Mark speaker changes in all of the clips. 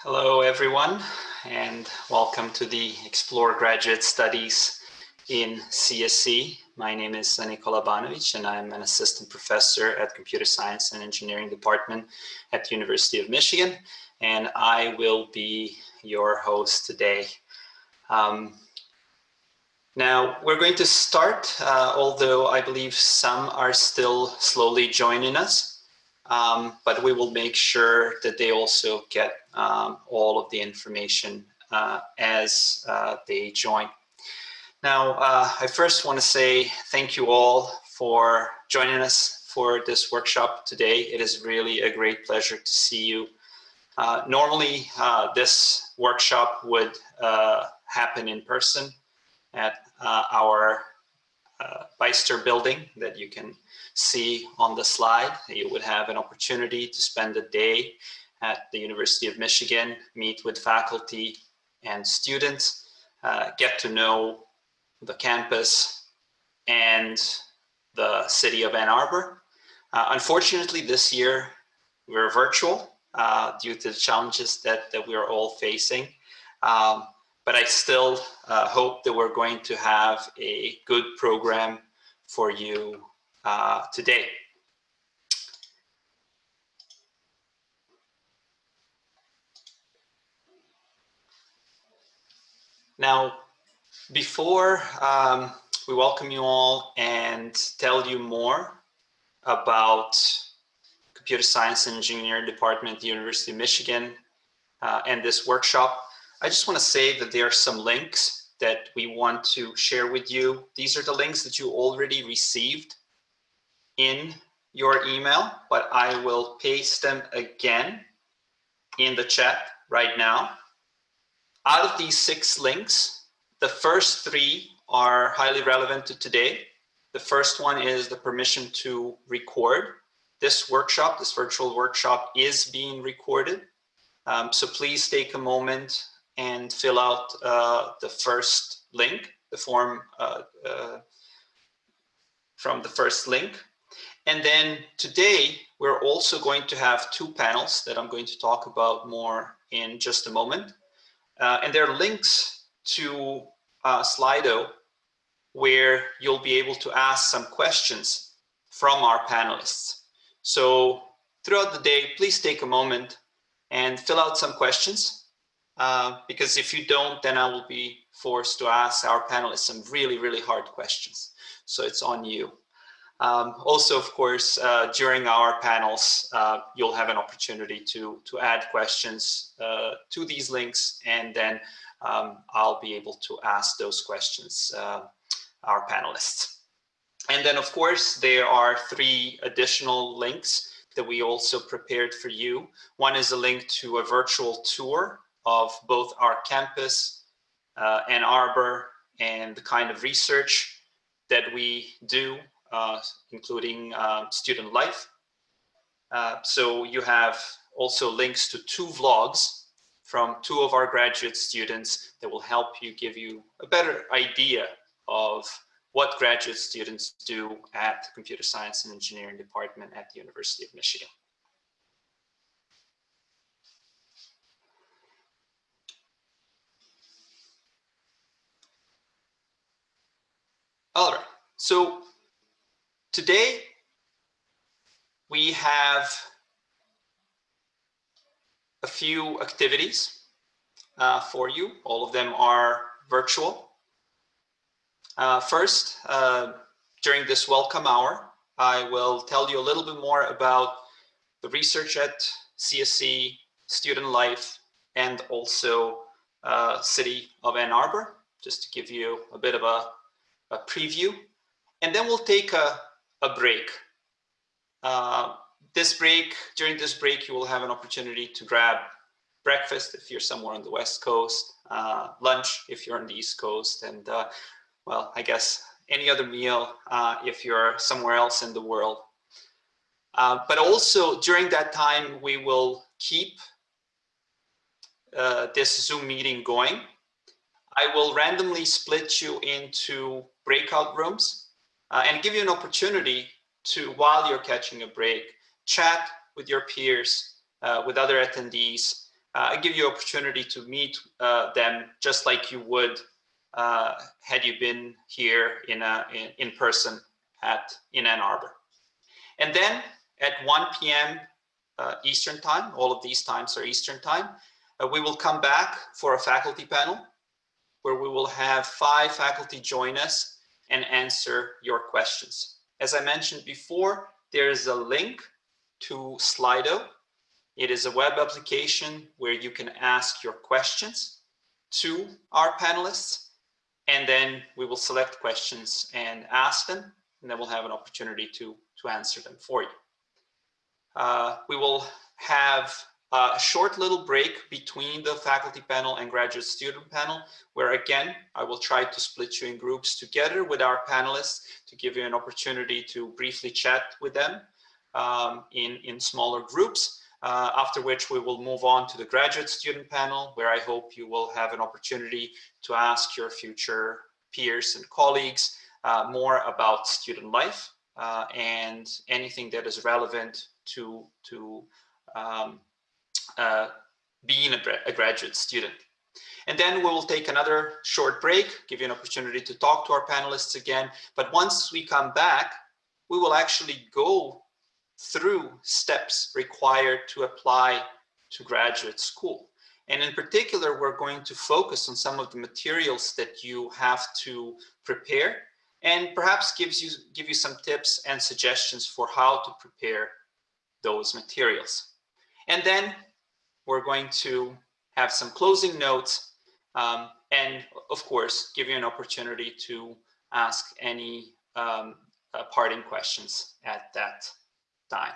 Speaker 1: Hello, everyone, and welcome to the Explore Graduate Studies in CSE. My name is Nikola Banovic, and I'm an assistant professor at Computer Science and Engineering Department at the University of Michigan, and I will be your host today. Um, now, we're going to start, uh, although I believe some are still slowly joining us, um, but we will make sure that they also get um, all of the information uh, as uh, they join. Now, uh, I first want to say thank you all for joining us for this workshop today. It is really a great pleasure to see you. Uh, normally, uh, this workshop would happen in person at uh, our uh, Beyster building that you can see on the slide. You would have an opportunity to spend a day at the University of Michigan, meet with faculty and students, uh, get to know the campus and the city of Ann Arbor. Uh, unfortunately, this year we're virtual uh, due to the challenges that, that we are all facing. Um, but I still uh, hope that we're going to have a good program for you uh, today. Now, before um, we welcome you all and tell you more about Computer Science Engineering Department University of Michigan uh, and this workshop, I just want to say that there are some links that we want to share with you. These are the links that you already received in your email, but I will paste them again in the chat right now. Out of these six links, the first three are highly relevant to today. The first one is the permission to record. This workshop, this virtual workshop is being recorded. Um, so please take a moment and fill out uh, the first link, the form uh, uh, from the first link. And then today, we're also going to have two panels that I'm going to talk about more in just a moment. Uh, and there are links to uh, Slido where you'll be able to ask some questions from our panelists. So throughout the day, please take a moment and fill out some questions uh, because if you don't, then I will be forced to ask our panelists some really, really hard questions. So it's on you. Um, also, of course, uh, during our panels, uh, you'll have an opportunity to, to add questions uh, to these links, and then um, I'll be able to ask those questions uh, our panelists. And then, of course, there are three additional links that we also prepared for you. One is a link to a virtual tour of both our campus, uh, Ann Arbor, and the kind of research that we do, uh, including uh, student life. Uh, so you have also links to two vlogs from two of our graduate students that will help you give you a better idea of what graduate students do at the Computer Science and Engineering Department at the University of Michigan. All right, so today we have a few activities uh, for you. All of them are virtual. Uh, first, uh, during this welcome hour, I will tell you a little bit more about the research at CSE, student life, and also uh, City of Ann Arbor, just to give you a bit of a a preview, and then we'll take a, a break. Uh, this break, during this break, you will have an opportunity to grab breakfast if you're somewhere on the West Coast, uh, lunch if you're on the East Coast, and uh, well, I guess any other meal uh, if you're somewhere else in the world. Uh, but also during that time, we will keep uh, this Zoom meeting going. I will randomly split you into breakout rooms uh, and give you an opportunity to, while you're catching a break, chat with your peers, uh, with other attendees, uh, I give you opportunity to meet uh, them just like you would uh, had you been here in, a, in, in, person at in Ann Arbor. And then at 1 p.m. Uh, Eastern time, all of these times are Eastern time, we will come back for a faculty panel where we will have five faculty join us and answer your questions. As I mentioned before, there is a link to Slido it is a web application where you can ask your questions to our panelists, and then we will select questions and ask them, and then we'll have an opportunity to, to answer them for you. Uh, we will have a short little break between the faculty panel and graduate student panel, where again, I will try to split you in groups together with our panelists to give you an opportunity to briefly chat with them um, in, in smaller groups uh, after which we will move on to the graduate student panel, where I hope you will have an opportunity to ask your future peers and colleagues uh, more about student life uh, and anything that is relevant to, to um, uh, being a, a graduate student. And then we will take another short break, give you an opportunity to talk to our panelists again. But once we come back, we will actually go through steps required to apply to graduate school. And in particular, we're going to focus on some of the materials that you have to prepare and perhaps gives you, give you some tips and suggestions for how to prepare those materials. And then we're going to have some closing notes um, and of course, give you an opportunity to ask any um, uh, parting questions at that time.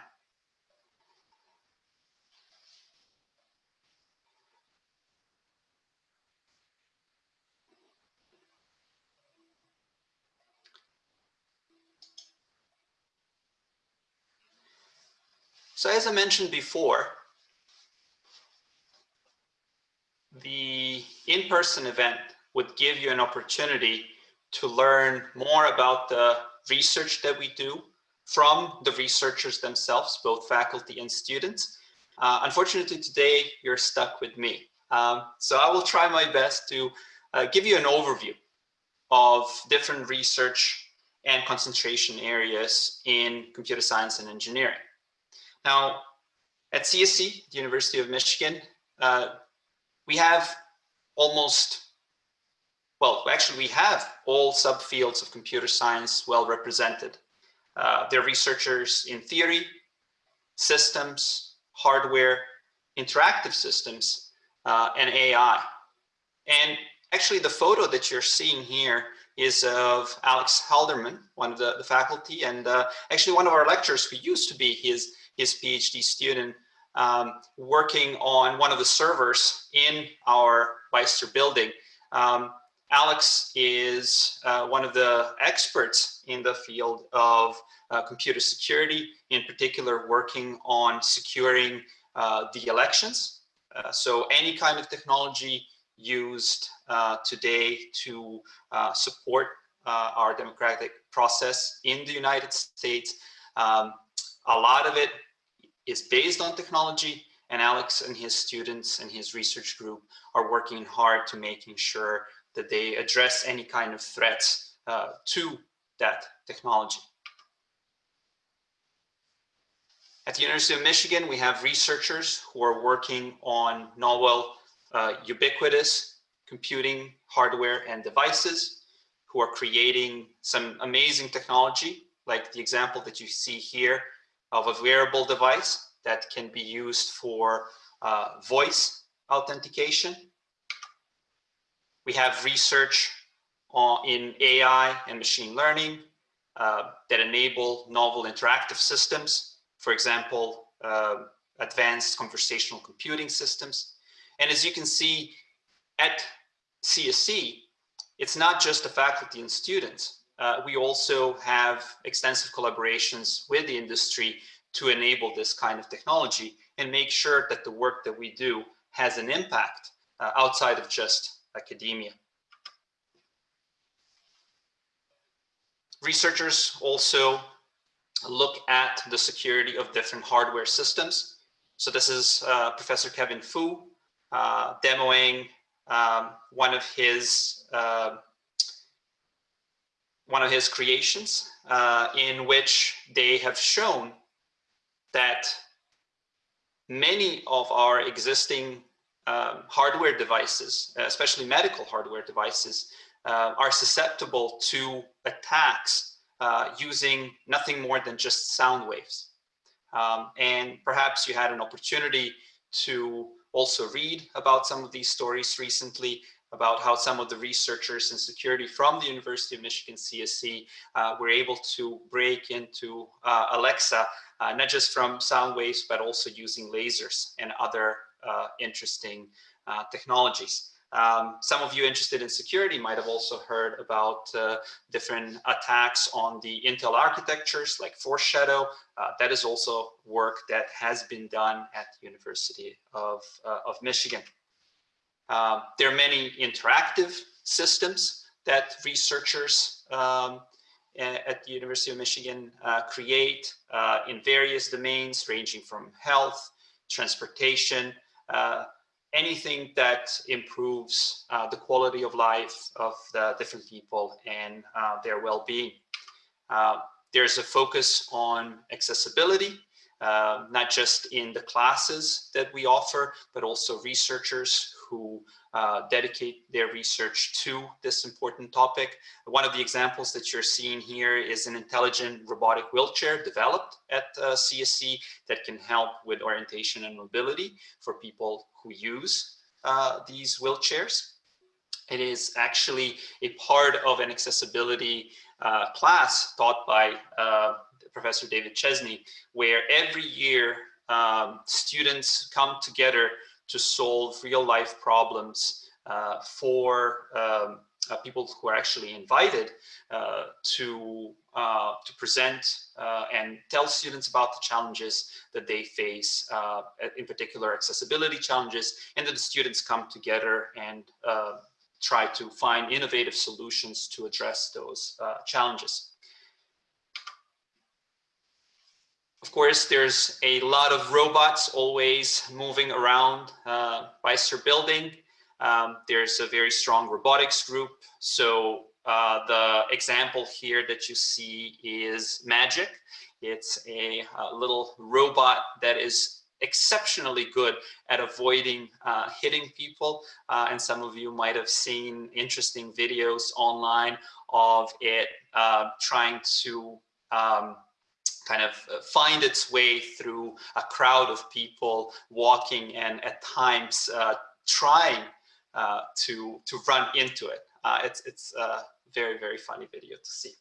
Speaker 1: So as I mentioned before, the in-person event would give you an opportunity to learn more about the research that we do from the researchers themselves, both faculty and students. Uh, unfortunately, today you're stuck with me. Um, so I will try my best to uh, give you an overview of different research and concentration areas in computer science and engineering. Now, at CSE, the University of Michigan, uh, we have almost, well, actually we have all subfields of computer science well represented. Uh, they're researchers in theory, systems, hardware, interactive systems, uh, and AI. And actually the photo that you're seeing here is of Alex Halderman, one of the, the faculty, and uh, actually one of our lecturers who used to be his, his PhD student um, working on one of the servers in our Beyster building. Um, Alex is uh, one of the experts in the field of uh, computer security, in particular working on securing uh, the elections. Uh, so any kind of technology used uh, today to uh, support our democratic process in the United States, um, a lot of it is based on technology and Alex and his students and his research group are working hard to making sure that they address any kind of threats uh, to that technology. At the University of Michigan, we have researchers who are working on novel uh, ubiquitous computing hardware and devices who are creating some amazing technology, like the example that you see here of a wearable device that can be used for uh, voice authentication we have research on, in AI and machine learning uh, that enable novel interactive systems, for example, uh, advanced conversational computing systems. And as you can see at CSE, it's not just the faculty and students. Uh, we also have extensive collaborations with the industry to enable this kind of technology and make sure that the work that we do has an impact uh, outside of just academia. Researchers also look at the security of different hardware systems. So this is uh, Professor Kevin Fu uh, demoing um, one of his uh, one of his creations uh, in which they have shown that many of our existing um, hardware devices, especially medical hardware devices, uh, are susceptible to attacks uh, using nothing more than just sound waves. Um, and perhaps you had an opportunity to also read about some of these stories recently about how some of the researchers in security from the University of Michigan CSE uh, were able to break into uh, Alexa, uh, not just from sound waves, but also using lasers and other uh, interesting uh, technologies. Um, some of you interested in security might have also heard about uh, different attacks on the Intel architectures like Foreshadow. That is also work that has been done at the University of, of Michigan. Um, there are many interactive systems that researchers um, at the University of Michigan uh, create uh, in various domains ranging from health, transportation, uh, anything that improves uh, the quality of life of the different people and uh, their well-being. Uh, there's a focus on accessibility, uh, not just in the classes that we offer, but also researchers who uh, dedicate their research to this important topic. One of the examples that you're seeing here is an intelligent robotic wheelchair developed at uh, CSE that can help with orientation and mobility for people who use uh, these wheelchairs. It is actually a part of an accessibility uh, class taught by uh, Professor David Chesney, where every year um, students come together to solve real life problems uh, for um, uh, people who are actually invited uh, to uh, to present uh, and tell students about the challenges that they face, uh, in particular accessibility challenges, and that the students come together and try to find innovative solutions to address those challenges. Of course, there's a lot of robots always moving around uh, Beyster building. Um, there's a very strong robotics group. So uh, the example here that you see is Magic. It's a, a little robot that is exceptionally good at avoiding uh, hitting people. Uh, and some of you might have seen interesting videos online of it uh, trying to um, kind of uh, find its way through a crowd of people walking and at times uh, trying uh, to to run into it. Uh, it's it's a very very funny video to see.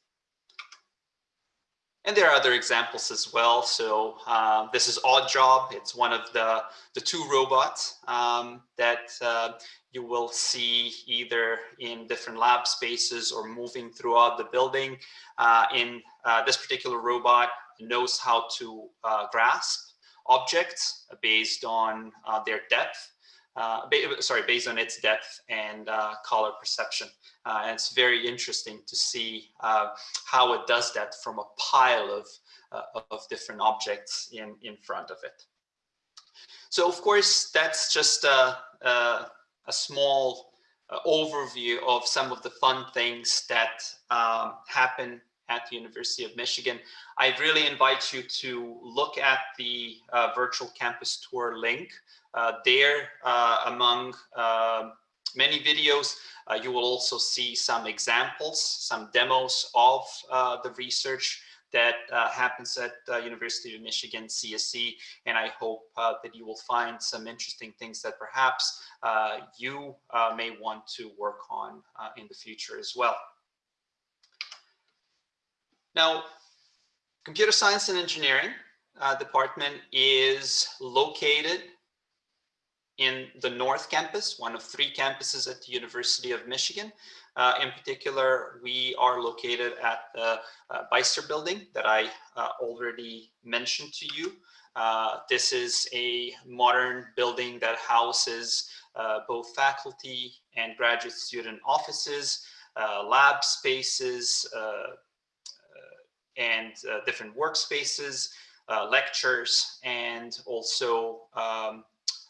Speaker 1: And there are other examples as well. So um, this is Odd Job. It's one of the the two robots um, that uh, you will see either in different lab spaces or moving throughout the building. Uh, in uh, this particular robot, knows how to uh, grasp objects based on uh, their depth. Uh, sorry, based on its depth and uh, color perception. Uh, and it's very interesting to see uh, how it does that from a pile of, of different objects in, in front of it. So of course, that's just a, a, a small overview of some of the fun things that um, happen at the University of Michigan. I really invite you to look at the uh, virtual campus tour link. Uh, there, uh, among um, many videos, uh, you will also see some examples, some demos of uh, the research that uh, happens at the University of Michigan CSE. And I hope that you will find some interesting things that perhaps you may want to work on in the future as well. Now, computer science and engineering uh, department is located in the North Campus, one of three campuses at the University of Michigan. Uh, in particular, we are located at the uh, Beyster building that I uh, already mentioned to you. Uh, this is a modern building that houses uh, both faculty and graduate student offices, uh, lab spaces, and uh, different workspaces, uh, lectures, and also um,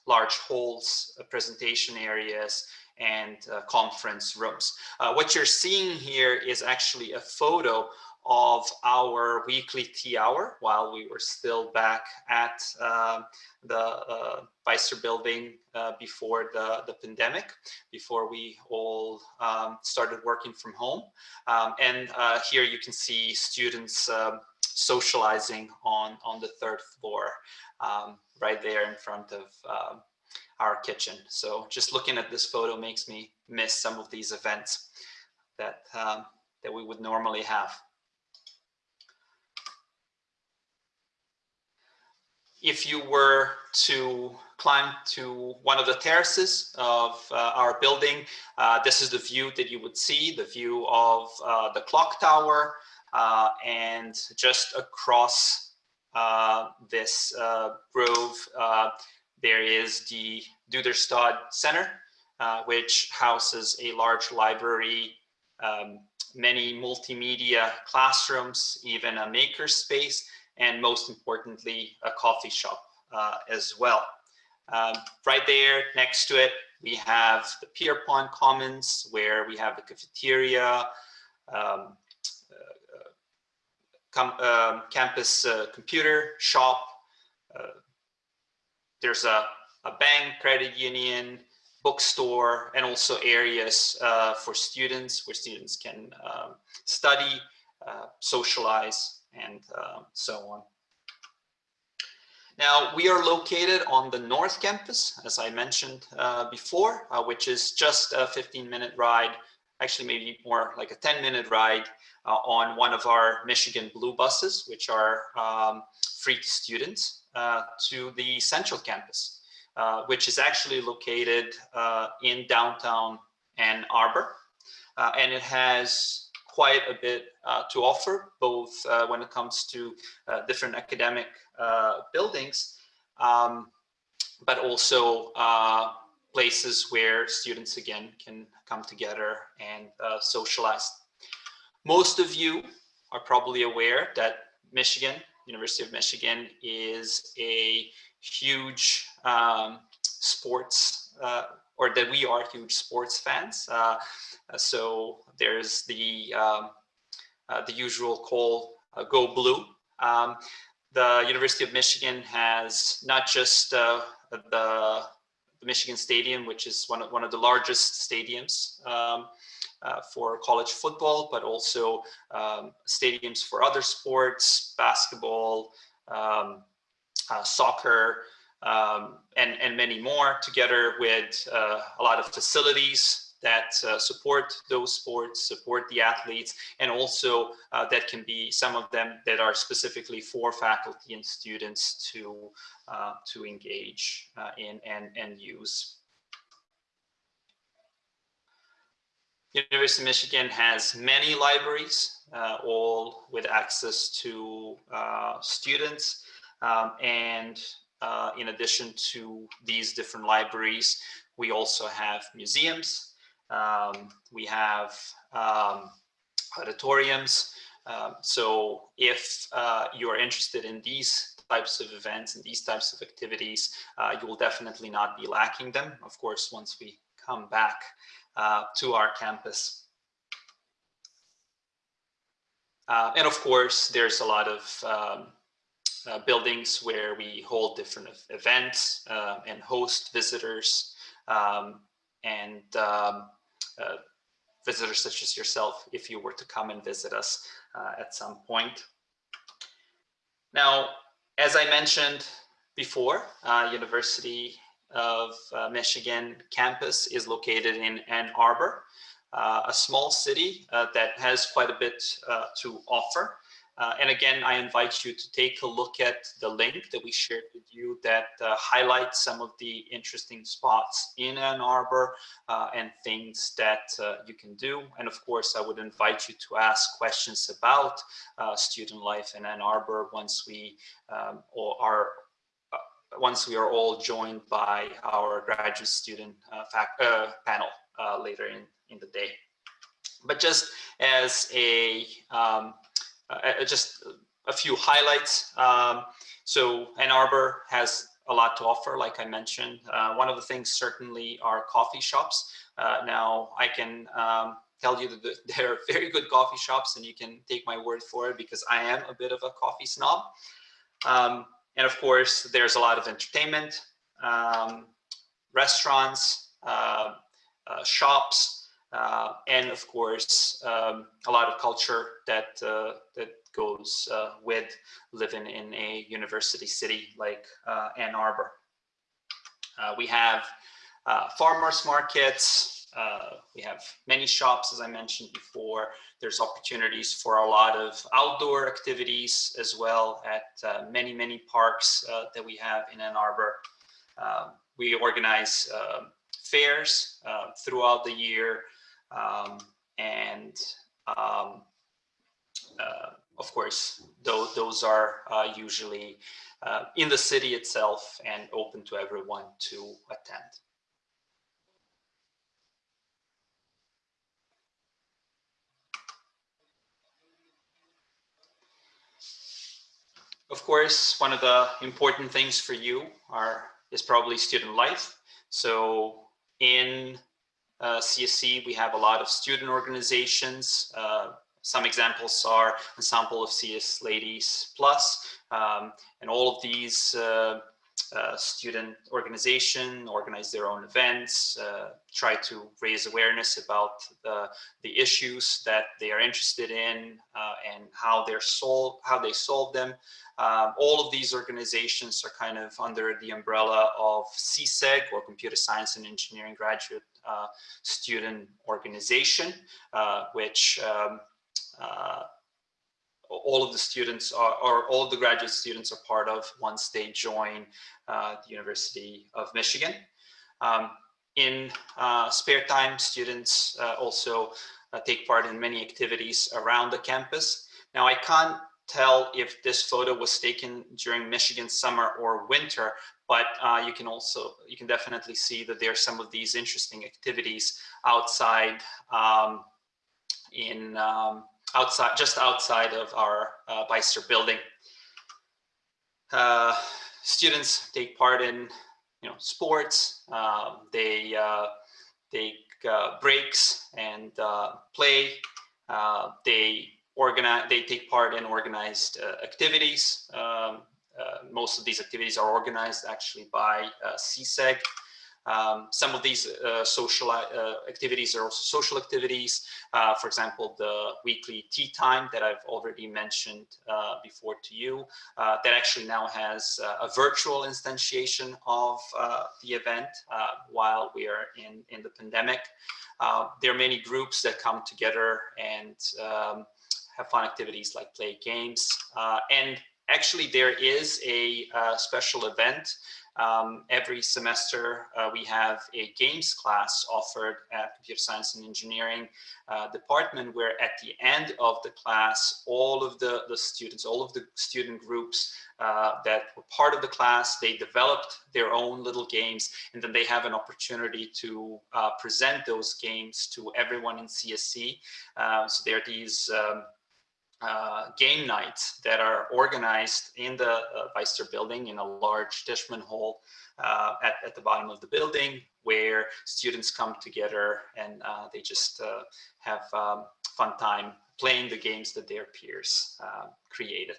Speaker 1: large halls, uh, presentation areas, and conference rooms. What you're seeing here is actually a photo of our weekly tea hour while we were still back at uh, the uh, building uh, before the, the pandemic, before we all um, started working from home. Um, and uh, here you can see students um, socializing on, on the third floor, um, right there in front of um, our kitchen. So just looking at this photo makes me miss some of these events that, um, that we would normally have. If you were to climb to one of the terraces of uh, our building, uh, this is the view that you would see, the view of uh, the clock tower, uh, and just across uh, this uh, grove, there is the Duderstadt Center, which houses a large library, um, many multimedia classrooms, even a maker space, and most importantly, a coffee shop uh, as well. Um, right there next to it, we have the Pierpont Commons where we have the cafeteria, um, uh, com um, campus uh, computer shop. Uh, there's a, a bank, credit union, bookstore, and also areas uh, for students where students can um, study, uh, socialize, and uh, so on. Now, we are located on the North Campus, as I mentioned uh, before, uh, which is just a 15 minute ride, actually maybe more like a 10 minute ride uh, on one of our Michigan Blue buses, which are um, free to students, uh, to the Central Campus, uh, which is actually located in downtown Ann Arbor. and it has quite a bit uh, to offer, both uh, when it comes to uh, different academic uh, buildings, um, but also uh, places where students again can come together and socialize. Most of you are probably aware that Michigan, University of Michigan is a huge um, sports or that we are huge sports fans. Uh, so there's the um, uh, the usual call, "Go Blue." Um, the University of Michigan has not just the, the Michigan Stadium, which is one of, one of the largest stadiums um, uh, for college football, but also um, stadiums for other sports, basketball, um, uh, soccer, um, and, and many more together with uh, a lot of facilities that uh, support those sports, support the athletes, and also uh, that can be some of them that are specifically for faculty and students to, uh, to engage uh, in and, and use. University of Michigan has many libraries, uh, all with access to students. Um, and uh, in addition to these different libraries, we also have museums. Um, we have um, auditoriums. Um, so if uh, you are interested in these types of events and these types of activities, uh, you will definitely not be lacking them. Of course, once we come back uh, to our campus. Uh, and of course, there's a lot of um, uh, buildings where we hold different events uh, and host visitors um, and um, uh, visitors such as yourself if you were to come and visit us uh, at some point. Now, as I mentioned before, uh, University of Michigan campus is located in Ann Arbor, a small city that has quite a bit to offer. Uh, and again, I invite you to take a look at the link that we shared with you that uh, highlights some of the interesting spots in Ann Arbor uh, and things that uh, you can do. And of course, I would invite you to ask questions about uh, student life in Ann Arbor once we um, are uh, once we are all joined by our graduate student panel later in, in the day. But just as a um, uh, just a few highlights. Um, so Ann Arbor has a lot to offer, like I mentioned. Uh, one of the things certainly are coffee shops. Uh, now I can um, tell you that there are very good coffee shops and you can take my word for it because I am a bit of a coffee snob. Um, and of course, there's a lot of entertainment, um, restaurants, uh, uh, shops, uh, and of course, um, a lot of culture that, uh, that goes uh, with living in a university city like uh, Ann Arbor. we have farmers markets, uh, we have many shops, as I mentioned before. There's opportunities for a lot of outdoor activities as well at uh, many, many parks uh, that we have in Ann Arbor. Um, we organize fairs uh, throughout the year um, and um, uh, of course, those, those are uh, usually in the city itself and open to everyone to attend. Of course, one of the important things for you are is probably student life. So in uh, CSE, we have a lot of student organizations. Uh, some examples are Ensemble of CS Ladies Plus, um, and all of these uh, uh, student organization, organize their own events, uh, try to raise awareness about the, the issues that they are interested in uh, and how they're solve, how they solve them. Um, all of these organizations are kind of under the umbrella of CSEG or Computer Science and Engineering Graduate uh, Student Organization, uh, which um, all of the students are, or all of the graduate students are part of once they join uh, the University of Michigan. Um, in uh, spare time, students uh, also uh, take part in many activities around the campus. Now, I can't tell if this photo was taken during Michigan summer or winter, but uh, you can also, you can definitely see that there are some of these interesting activities outside um, in um, outside, just outside of our uh, Beyster building. Uh, students take part in, you know, sports. Um, they uh, take uh, breaks and uh, play. They organize. They take part in organized activities. Um, most of these activities are organized actually by CSEG. Um, some of these uh, social uh, activities are also social activities. Uh, for example, the weekly tea time that I've already mentioned uh, before to you, uh, that actually now has uh, a virtual instantiation of the event while we are in, in the pandemic. there are many groups that come together and um, have fun activities like play games. and actually there is a special event um, every semester, uh, we have a games class offered at Computer Science and Engineering uh, department, where at the end of the class, all of the, the students, all of the student groups uh, that were part of the class, they developed their own little games, and then they have an opportunity to uh, present those games to everyone in CSE. Uh, so there are these um, uh, game nights that are organized in the uh, building in a large Tishman hall uh, at, at the bottom of the building where students come together and uh, they just uh, have um, fun time playing the games that their peers uh, created.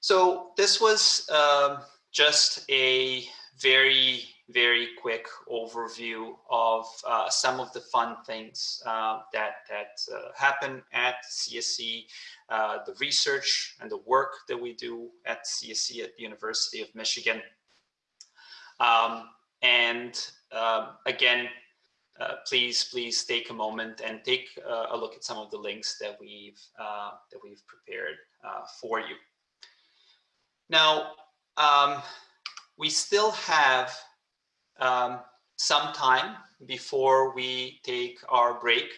Speaker 1: So this was um, just a very very quick overview of uh, some of the fun things uh, that that uh, happen at CSE, uh, the research and the work that we do at CSE at the University of Michigan. Um, and um, again, uh, please, please take a moment and take uh, a look at some of the links that we've that we've prepared for you. Now, um, we still have um, some time before we take our break.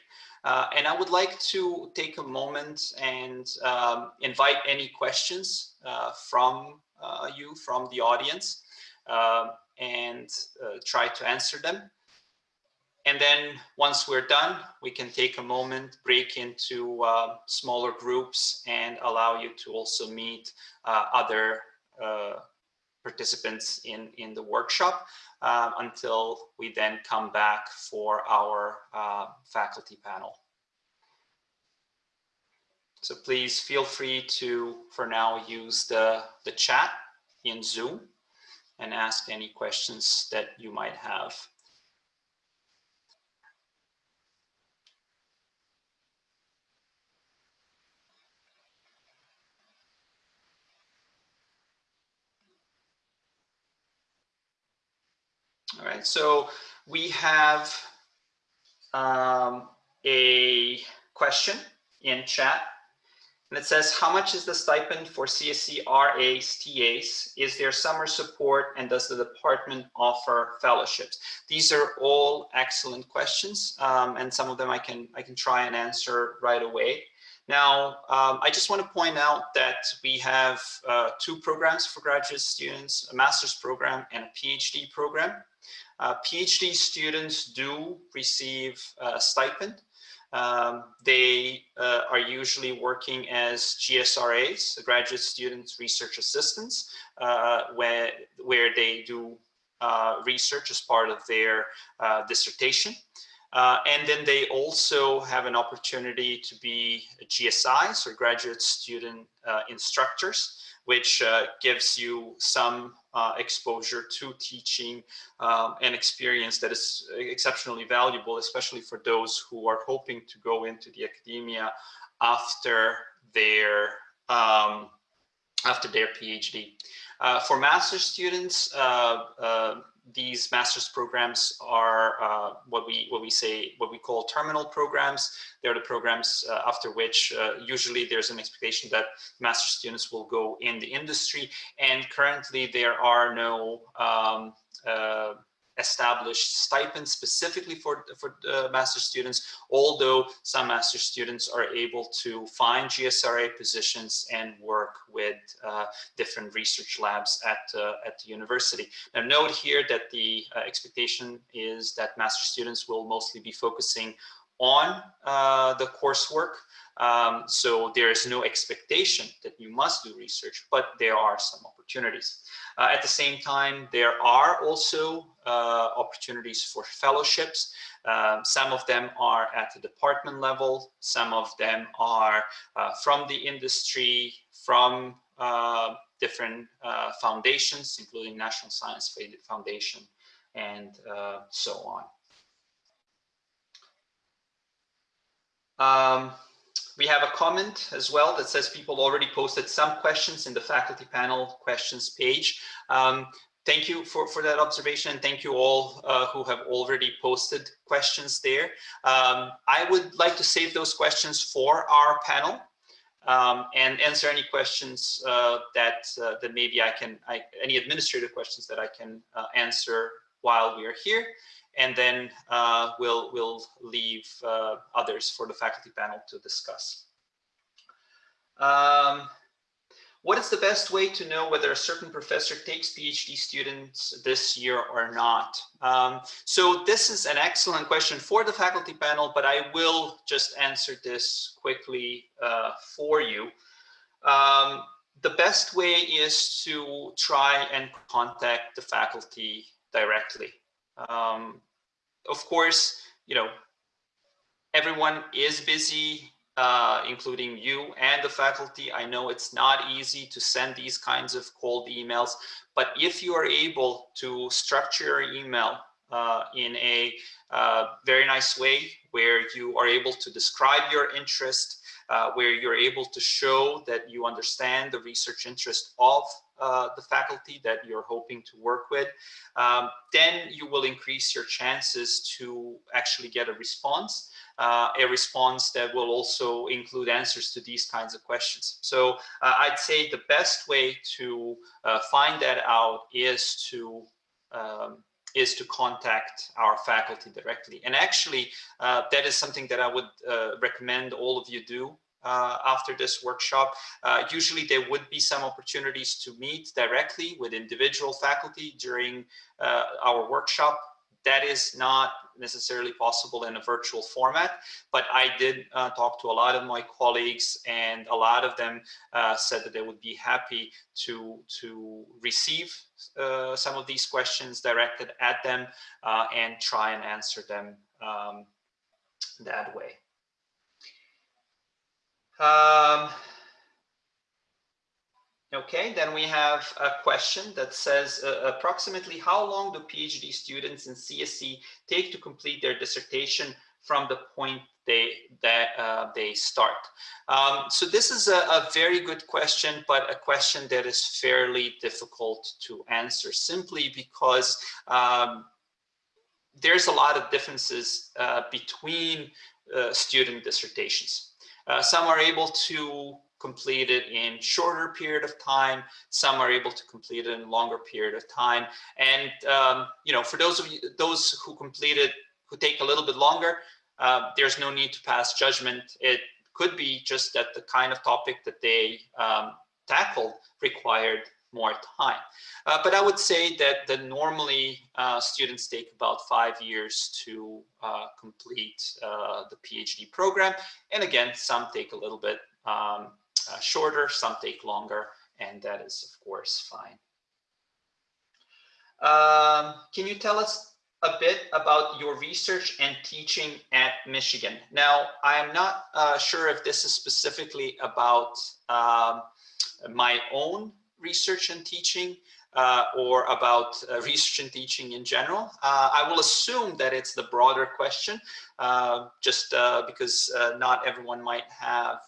Speaker 1: Uh, and I would like to take a moment and um, invite any questions uh, from uh, you, from the audience, uh, and uh, try to answer them. And then once we're done, we can take a moment, break into uh, smaller groups and allow you to also meet other participants in, in the workshop uh, until we then come back for our uh, faculty panel. So please feel free to, for now, use the, the chat in Zoom and ask any questions that you might have. All right, so we have um, a question in chat and it says, how much is the stipend for CSE RAs, TAs? Is there summer support and does the department offer fellowships? These are all excellent questions um, and some of them I can, I can try and answer right away. Now, um, I just want to point out that we have uh, two programs for graduate students, a master's program and a PhD program. Uh, PhD students do receive a stipend. Um, they uh, are usually working as GSRAs, graduate students research assistants, uh, where, where they do uh, research as part of their uh, dissertation. Uh, and then they also have an opportunity to be GSIs or graduate student uh, instructors, which uh, gives you some uh, exposure to teaching um, and experience that is exceptionally valuable, especially for those who are hoping to go into the academia after their um, after their PhD. Uh, for master's students, uh, these master's programs are uh, what we what we say what we call terminal programs. They're the programs uh, after which uh, usually there's an expectation that master students will go in the industry. And currently there are no um, uh, established stipends specifically for, for uh, master students, although some master students are able to find GSRA positions and work with uh, different research labs at, uh, at the university. Now note here that the uh, expectation is that master students will mostly be focusing on uh, the coursework. Um, so there is no expectation that you must do research, but there are some opportunities. Uh, at the same time, there are also uh, opportunities for fellowships. Um, some of them are at the department level. Some of them are uh, from the industry, from uh, different uh, foundations, including National Science Foundation and so on. Um, we have a comment as well that says people already posted some questions in the faculty panel questions page. Um, thank you for, for that observation and thank you all uh, who have already posted questions there. Um, I would like to save those questions for our panel um, and answer any questions uh, that, uh, that maybe I can, I, any administrative questions that I can uh, answer while we are here and then uh, we'll, we'll leave uh, others for the faculty panel to discuss. Um, what is the best way to know whether a certain professor takes PhD students this year or not? Um, so this is an excellent question for the faculty panel, but I will just answer this quickly uh, for you. Um, the best way is to try and contact the faculty directly. Um, of course, you know, everyone is busy, uh, including you and the faculty. I know it's not easy to send these kinds of cold emails, but if you are able to structure your email uh, in a uh, very nice way where you are able to describe your interest, uh, where you're able to show that you understand the research interest of uh, the faculty that you're hoping to work with, um, then you will increase your chances to actually get a response, uh, a response that will also include answers to these kinds of questions. So uh, I'd say the best way to uh, find that out is to um, is to contact our faculty directly. And actually, uh, that is something that I would recommend all of you do uh, after this workshop. Uh, usually there would be some opportunities to meet directly with individual faculty during uh, our workshop. that is not necessarily possible in a virtual format, but I did uh, talk to a lot of my colleagues and a lot of them uh, said that they would be happy to, to receive uh, some of these questions directed at them and try and answer them um, that way. Um, Okay, then we have a question that says uh, approximately how long do PhD students in CSE take to complete their dissertation from the point they that uh, they start? Um, so this is a, a, very good question, but a question that is fairly difficult to answer simply because um, there's a lot of differences uh, between uh, student dissertations. Uh, some are able to complete it in shorter period of time. Some are able to complete it in longer period of time. And, um, you know, for those of you, those who complete it, who take a little bit longer, uh, there's no need to pass judgment. It could be just that the kind of topic that they um, tackled required more time. Uh, but I would say that, that normally uh, students take about five years to uh, complete uh, the PhD program. And again, some take a little bit um, uh, shorter, some take longer, and that is of course fine. Um, can you tell us a bit about your research and teaching at Michigan? Now, I am not uh, sure if this is specifically about um, my own research and teaching, uh, or about uh, research and teaching in general. Uh, I will assume that it's the broader question, uh, just uh, because uh, not everyone might have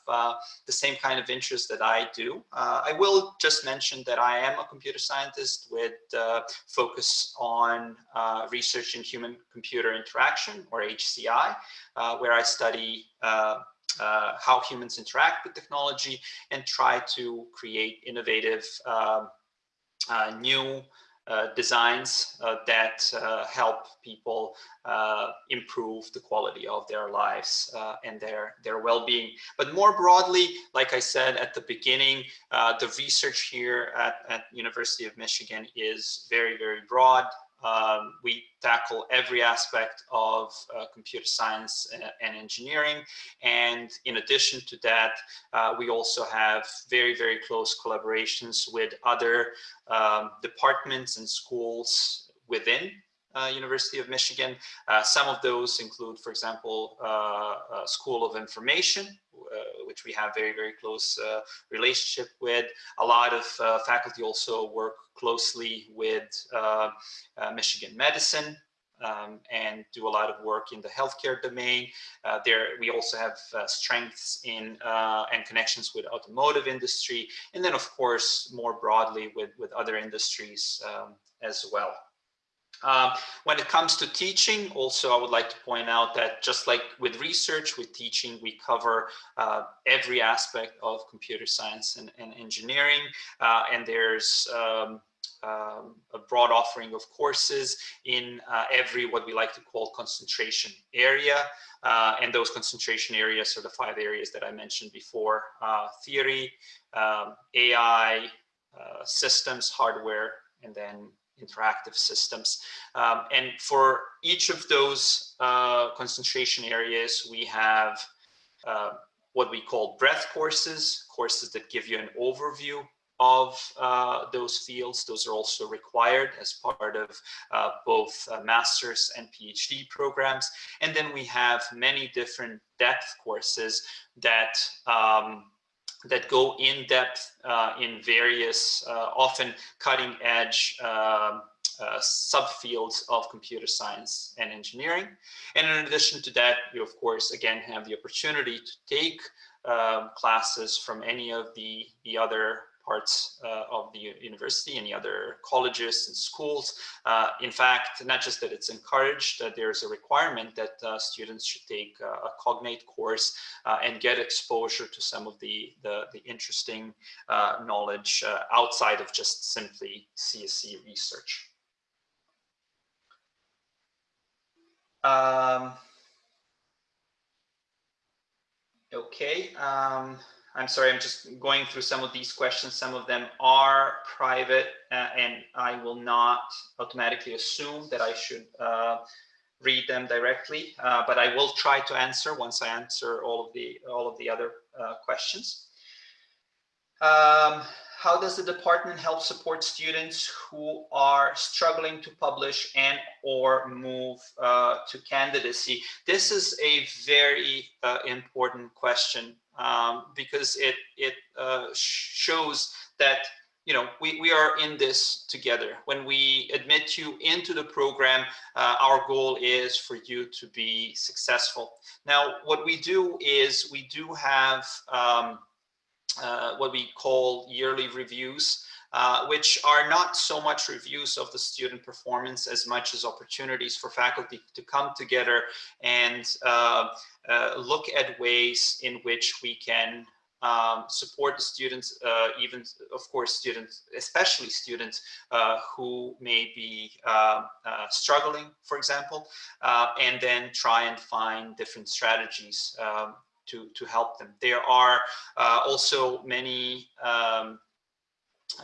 Speaker 1: the same kind of interest that I do. I will just mention that I am a computer scientist with focus on research in human computer interaction or HCI, where I study uh, how humans interact with technology and try to create innovative um, uh, new uh, designs uh, that help people improve the quality of their lives and their their well-being. But more broadly, like I said at the beginning, the research here at, at University of Michigan is very, very broad. Um, we tackle every aspect of uh, computer science and, and, engineering. And in addition to that, uh, we also have very, very close collaborations with other um, departments and schools within uh, University of Michigan. Uh, some of those include, for example, uh, School of Information, uh, which we have very, very close uh, relationship with. A lot of uh, faculty also work closely with Michigan Medicine, um, and do a lot of work in the healthcare domain. Uh, there, we also have uh, strengths in uh, and connections with automotive industry, and then of course more broadly with with other industries um, as well. Um, when it comes to teaching, also I would like to point out that just like with research, with teaching, we cover uh, every aspect of computer science and, and engineering. Uh, and there's um, um, a broad offering of courses in uh, every what we like to call concentration area. Uh, and those concentration areas are the five areas that I mentioned before, uh, theory, um, AI, uh, systems, hardware, and then interactive systems. Um, and for each of those uh, concentration areas, we have uh, what we call breadth courses, courses that give you an overview of uh, those fields. Those are also required as part of uh, both uh, master's and PhD programs. And then we have many different depth courses that um, that go in depth uh, in various, uh, often cutting edge um, uh, subfields of computer science and engineering. And in addition to that, you of course, again, have the opportunity to take um, classes from any of the, the other parts uh, of the university, any other colleges and schools. Uh, in fact, not just that it's encouraged, that there's a requirement that uh, students should take a cognate course uh, and get exposure to some of the, the, the interesting uh, knowledge uh, outside of just simply CSE research. Um, okay. Um, I'm sorry, I'm just going through some of these questions. Some of them are private uh, and I will not automatically assume that I should uh, read them directly, uh, but I will try to answer once I answer all of the, all of the other uh, questions. Um, how does the department help support students who are struggling to publish and or move uh, to candidacy? This is a very uh, important question um, because it, it uh, shows that you know, we, we are in this together. When we admit you into the program, uh, our goal is for you to be successful. Now, what we do is we do have um, uh, what we call yearly reviews, uh, which are not so much reviews of the student performance as much as opportunities for faculty to come together and uh, uh look at ways in which we can um, support the students, uh, even of course students, especially students uh, who may be uh, uh struggling, for example, and then try and find different strategies um, to, to help them. There are also many um,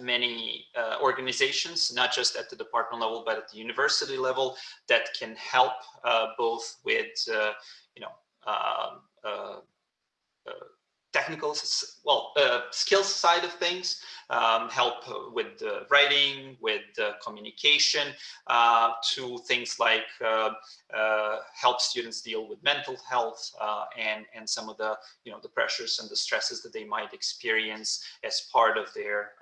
Speaker 1: many uh, organizations, not just at the department level, but at the university level that can help uh, both with, uh, you know, um, uh, uh, technical, well, uh, skills side of things, um, help with the writing, with the communication, uh, to things like uh, uh help students deal with mental health and, and some of the, you know, the pressures and the stresses that they might experience as part of their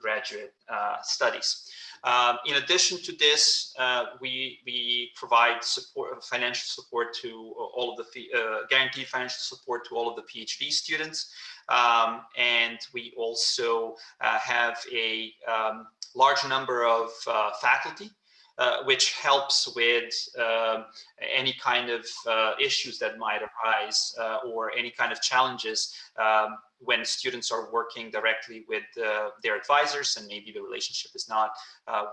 Speaker 1: graduate studies. Um, in addition to this, uh, we, we provide support, financial support to all of the uh, guaranteed financial support to all of the PhD students. Um, and we also uh, have a um, large number of uh, faculty uh, which helps with uh, any kind of uh, issues that might arise uh, or any kind of challenges um, when students are working directly with uh, their advisors and maybe the relationship is not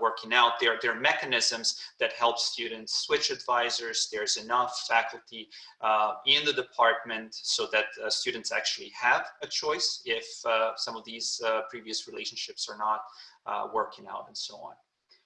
Speaker 1: working out. There, there are mechanisms that help students switch advisors. There's enough faculty in the department so that students actually have a choice if some of these previous relationships are not working out and so on.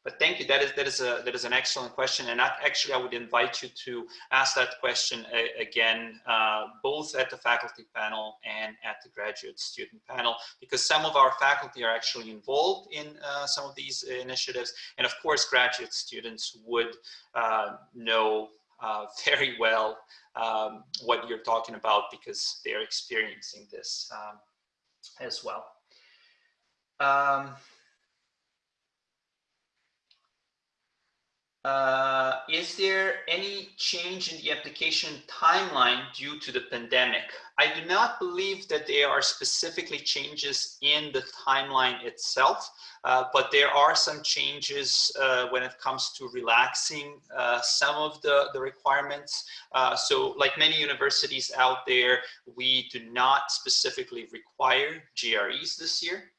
Speaker 1: But thank you. That is that is a that is an excellent question, and I, actually I would invite you to ask that question a, again, uh, both at the faculty panel and at the graduate student panel, because some of our faculty are actually involved in uh, some of these initiatives, and of course, graduate students would uh, know uh, very well um, what you're talking about because they're experiencing this um, as well. Um, Uh, is there any change in the application timeline due to the pandemic? I do not believe that there are specifically changes in the timeline itself, uh, but there are some changes uh, when it comes to relaxing uh, some of the, the requirements. Uh, so like many universities out there, we do not specifically require GREs this year.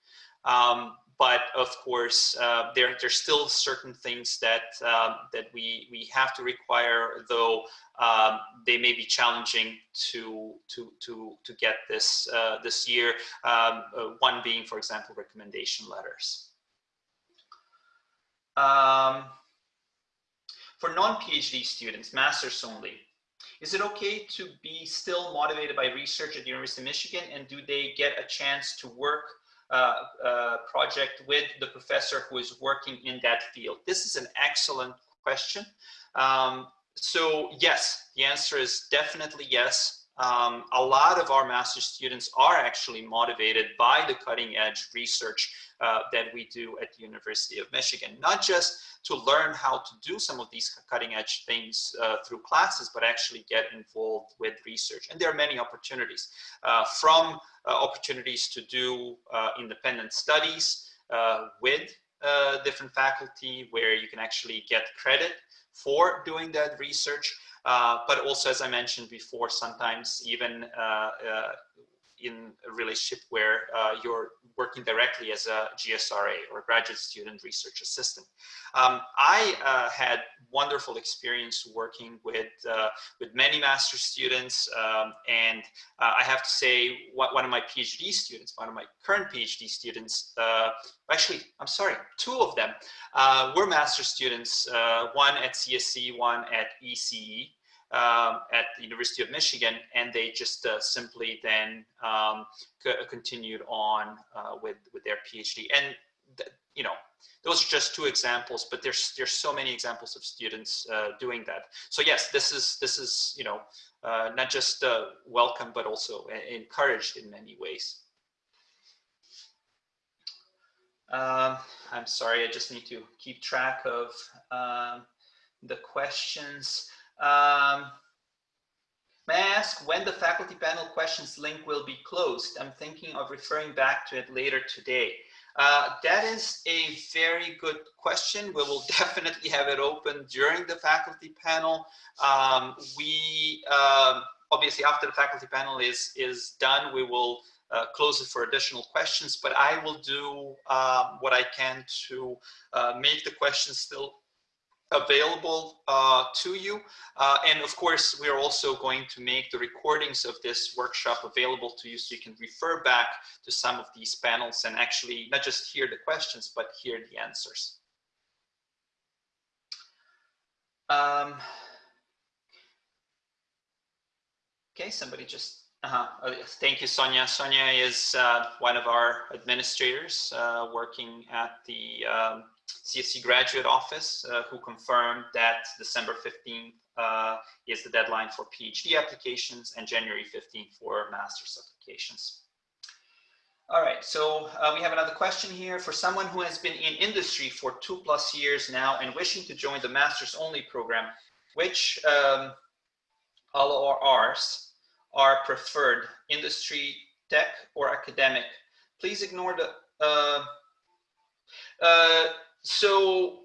Speaker 1: Um, but of course, uh, there there's still certain things that um, that we we have to require, though um, they may be challenging to to to to get this uh, this year. Um, uh, one being, for example, recommendation letters. Um, for non-PhD students, masters only, is it okay to be still motivated by research at the University of Michigan and do they get a chance to work uh, uh, project with the professor who is working in that field? This is an excellent question. Um, so yes, the answer is definitely yes. Um, a lot of our master students are actually motivated by the cutting edge research uh, that we do at the University of Michigan, not just to learn how to do some of these cutting edge things uh, through classes, but actually get involved with research. And there are many opportunities uh, from uh, opportunities to do uh, independent studies uh, with different faculty where you can actually get credit for doing that research. Uh, but also, as I mentioned before, sometimes even uh, uh, in a relationship where uh, you're working directly as a GSRA or graduate student research assistant. Um, I uh, had wonderful experience working with uh, with many master students, um, and uh, I have to say, one of my PhD students, one of my current PhD students, uh, actually, I'm sorry, two of them were master students, one at CSE, one at ECE um, at the University of Michigan, and they just uh, simply then um, continued on uh, with with their PhD. And you know, those are just two examples, but there's there's so many examples of students uh, doing that. So yes, this is this is you know uh, not just uh, welcome, but also encouraged in many ways. Um, I'm sorry, I just need to keep track of um, the questions. Um, may I ask when the faculty panel questions link will be closed? I'm thinking of referring back to it later today. Uh, that is a very good question. We will definitely have it open during the faculty panel. Um, we um, obviously after the faculty panel is is done, we will uh, close it for additional questions. But I will do uh, what I can to uh, make the questions still available uh, to you. Uh, and of course, we're also going to make the recordings of this workshop available to you so you can refer back to some of these panels and actually not just hear the questions, but hear the answers. Um, okay, somebody just uh -huh. thank you, Sonia. Sonia is uh, one of our administrators uh, working at the um, CSE graduate office uh, who confirmed that December 15th uh, is the deadline for PhD applications and January 15th for master's applications. All right, so uh, we have another question here. For someone who has been in industry for two plus years now and wishing to join the master's only program, which um, LORs are preferred, industry, tech, or academic? Please ignore the uh, uh, so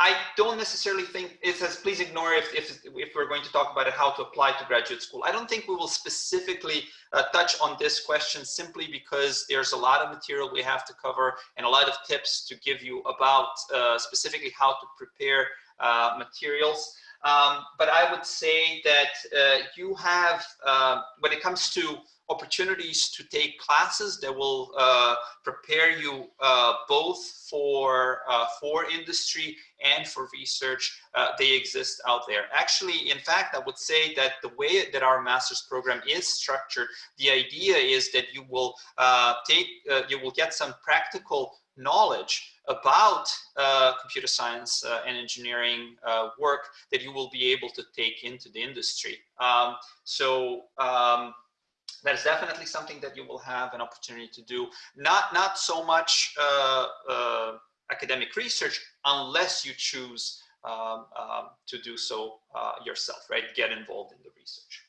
Speaker 1: I don't necessarily think it says please ignore if, if, if we're going to talk about how to apply to graduate school. I don't think we will specifically uh, touch on this question simply because there's a lot of material we have to cover and a lot of tips to give you about uh, specifically how to prepare uh, materials. Um, but I would say that uh, you have, uh, when it comes to opportunities to take classes that will uh, prepare you uh, both for uh, for industry and for research. Uh, they exist out there. Actually, in fact, I would say that the way that our master's program is structured, the idea is that you will uh, take, uh, you will get some practical knowledge about uh, computer science uh, and engineering uh, work that you will be able to take into the industry. Um, so um, that is definitely something that you will have an opportunity to do. Not, not so much uh, uh, academic research unless you choose um, um, to do so uh, yourself, right? Get involved in the research.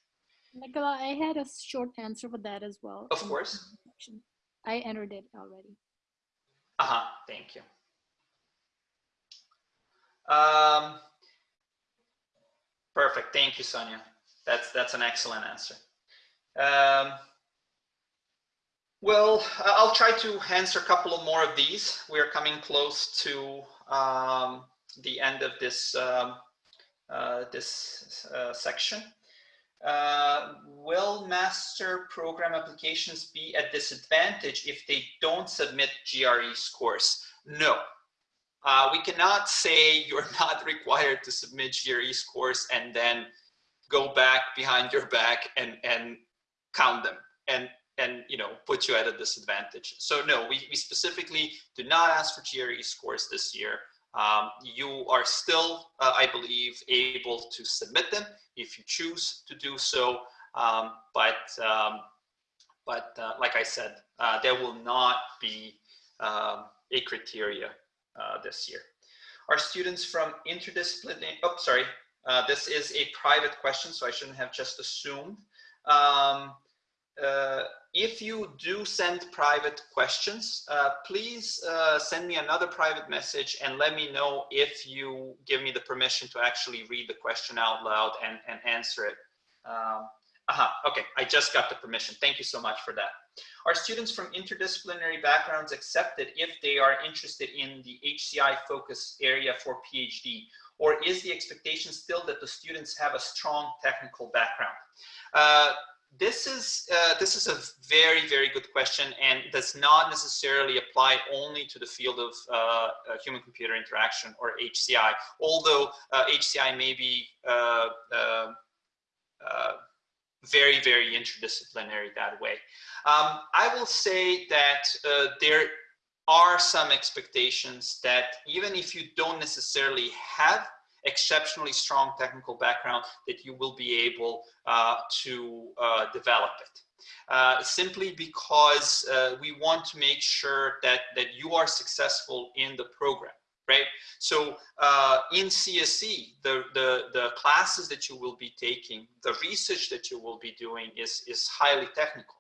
Speaker 2: Nikola, I had a short answer for that as well.
Speaker 1: Of course.
Speaker 2: I entered it already.
Speaker 1: Uh-huh, thank you. Um, perfect, thank you, Sonia. That's, that's an excellent answer. Um, well, I'll try to answer a couple of more of these. We are coming close to um, the end of this um, uh, this uh, section. Uh, will master program applications be at disadvantage if they don't submit GRE scores? No. Uh, we cannot say you're not required to submit GRE scores and then go back behind your back and, and count them and and you know put you at a disadvantage. So no, we, we specifically do not ask for GRE scores this year. Um, you are still, uh, I believe, able to submit them if you choose to do so. Um, but um, but uh, like I said, uh, there will not be um, a criteria uh, this year. Are students from interdisciplinary? Oh, sorry. Uh, this is a private question, so I shouldn't have just assumed. Um, uh, if you do send private questions, uh, please uh, send me another private message and let me know if you give me the permission to actually read the question out loud and, and answer it. Um, aha, okay, I just got the permission. Thank you so much for that. Are students from interdisciplinary backgrounds accepted if they are interested in the HCI focus area for PhD? Or is the expectation still that the students have a strong technical background? Uh, this is uh, this is a very very good question and does not necessarily apply only to the field of uh, uh human computer interaction or HCI although HCI uh, may be uh, very very interdisciplinary that way. Um, I will say that there are some expectations that even if you don't necessarily have exceptionally strong technical background that you will be able uh, to uh, develop it. Uh, simply because uh, we want to make sure that, that you are successful in the program, right? So uh, in CSE, the, the, the classes that you will be taking, the research that you will be doing is, is highly technical.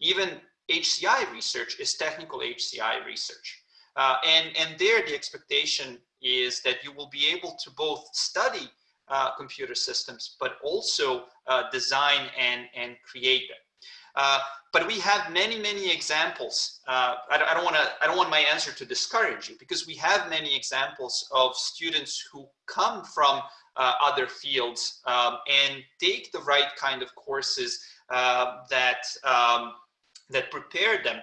Speaker 1: Even HCI research is technical HCI research. Uh, and, and there the expectation is that you will be able to both study uh, computer systems, but also uh, design and, and create them. Uh, but we have many, many examples. Uh, I, I, don't want to. I don't want my answer to discourage you because we have many examples of students who come from uh, other fields um, and take the right kind of courses that um, that prepare them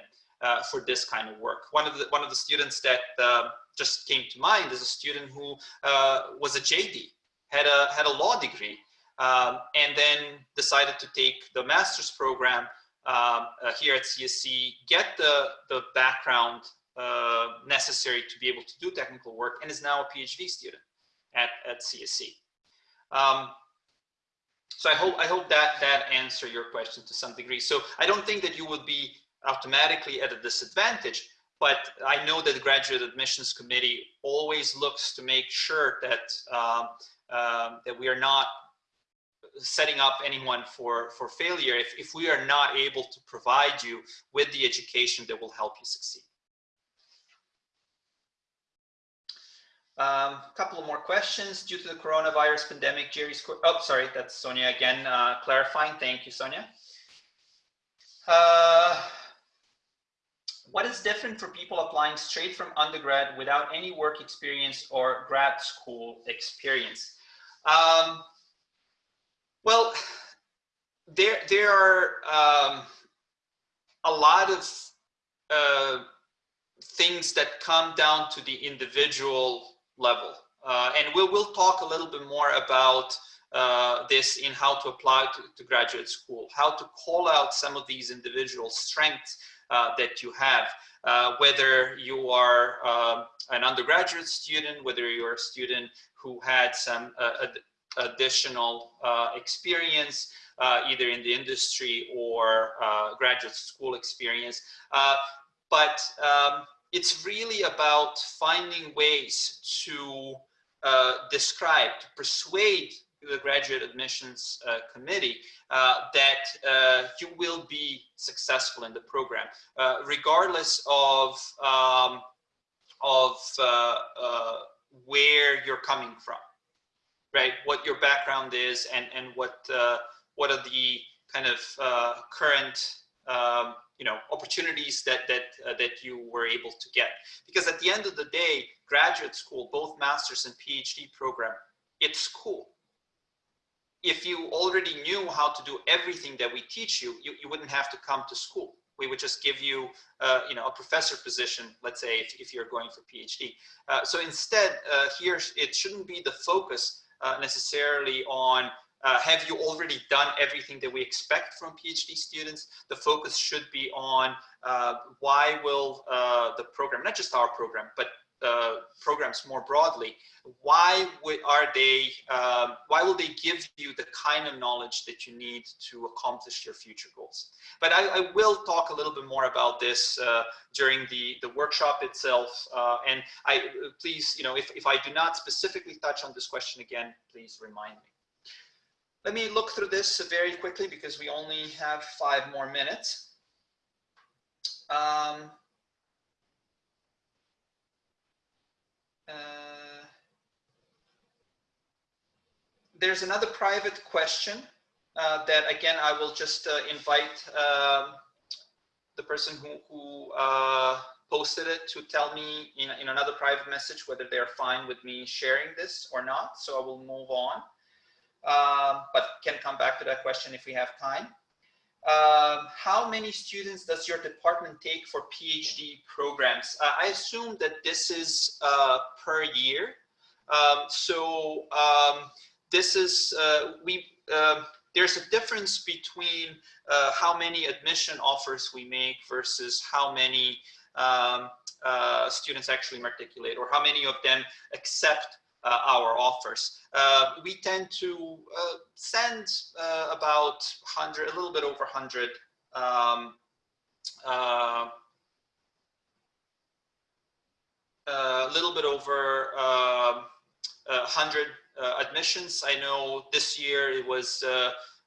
Speaker 1: for this kind of work. One of the one of the students that just came to mind is a student who uh, was a JD, had a, had a law degree, um, and then decided to take the master's program um, uh, here at CSE, get the, the background uh, necessary to be able to do technical work, and is now a PhD student at, at CSE. Um, so I hope I hope that that answer your question to some degree. So I don't think that you would be automatically at a disadvantage, but I know that the graduate admissions committee always looks to make sure that um, um, that we are not setting up anyone for for failure if, if we are not able to provide you with the education that will help you succeed. A um, couple of more questions. Due to the coronavirus pandemic, Jerry's, oh, sorry, that's Sonia again, uh, clarifying. Thank you, Sonia. Uh, what is different for people applying straight from undergrad without any work experience or grad school experience? Um, well, there, there are um, a lot of uh, things that come down to the individual level. Uh, and we'll, we'll talk a little bit more about uh, this in how to apply to, to, graduate school, how to call out some of these individual strengths that you have, uh, whether you are um, an undergraduate student, whether you're a student who had some uh, ad additional experience, either in the industry or graduate school experience. but um, it's really about finding ways to uh, describe, to persuade the graduate admissions uh, committee uh, that uh, you will be successful in the program, uh, regardless of um, of uh, uh, where you're coming from, right? What your background is, and and what what are the kind of current um, you know opportunities that that that you were able to get. Because at the end of the day, graduate school, both masters and PhD program, it's school if you already knew how to do everything that we teach you, you, you wouldn't have to come to school. We would just give you, uh, you know, a professor position, let's say, if, if you're going for PhD. Uh, so instead, uh, here, it shouldn't be the focus uh, necessarily on uh, have you already done everything that we expect from PhD students? The focus should be on uh, why will the program, not just our program, but uh, programs more broadly, why would, are they, um, why will they give you the kind of knowledge that you need to accomplish your future goals? But I, I will talk a little bit more about this uh, during the, the workshop itself. Uh, and I, please, you know, if, if I do not specifically touch on this question again, please remind me. Let me look through this very quickly because we only have five more minutes. Um, Uh, there's another private question uh, that again I will just uh, invite um, the person who, who uh, posted it to tell me in, in another private message whether they're fine with me sharing this or not. So I will move on, um, but can come back to that question if we have time. Um, how many students does your department take for PhD programs? Uh, I assume that this is uh, per year. Um, so um, this is, uh, we, um, there's a difference between uh, how many admission offers we make versus how many um, uh, students actually matriculate or how many of them accept uh, our offers. Uh, we tend to uh, send uh, about 100, a little bit over 100 um, a little bit over 100 admissions. I know this year it was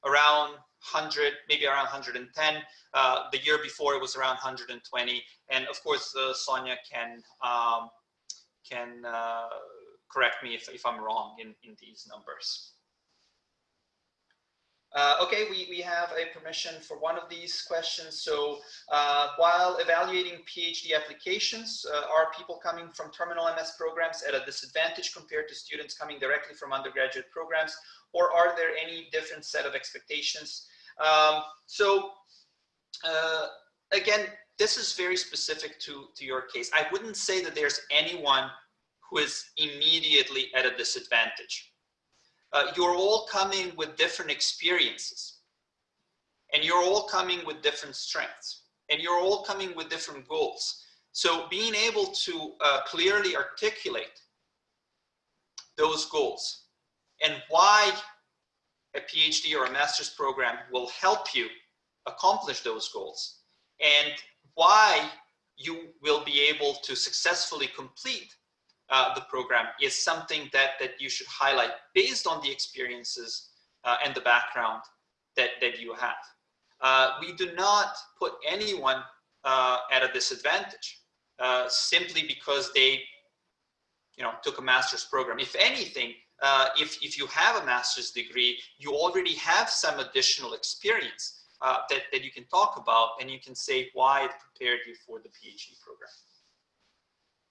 Speaker 1: around 100, maybe around 110. Uh, the year before it was around 120. And of course, uh, Sonia can um, can uh, correct me if, if I'm wrong in, in these numbers. Uh, okay, we, we have a permission for one of these questions. So uh, while evaluating PhD applications, uh, are people coming from terminal MS programs at a disadvantage compared to students coming directly from undergraduate programs? Or are there any different set of expectations? Um, so uh, again, this is very specific to, to your case. I wouldn't say that there's anyone who is immediately at a disadvantage. Uh, you're all coming with different experiences and you're all coming with different strengths and you're all coming with different goals. So being able to uh, clearly articulate those goals and why a PhD or a master's program will help you accomplish those goals and why you will be able to successfully complete uh, the program is something that, that you should highlight based on the experiences uh, and the background that, that you have. Uh, we do not put anyone uh, at a disadvantage uh, simply because they you know, took a master's program. If anything, if, if you have a master's degree, you already have some additional experience that, that you can talk about and you can say why it prepared you for the PhD program.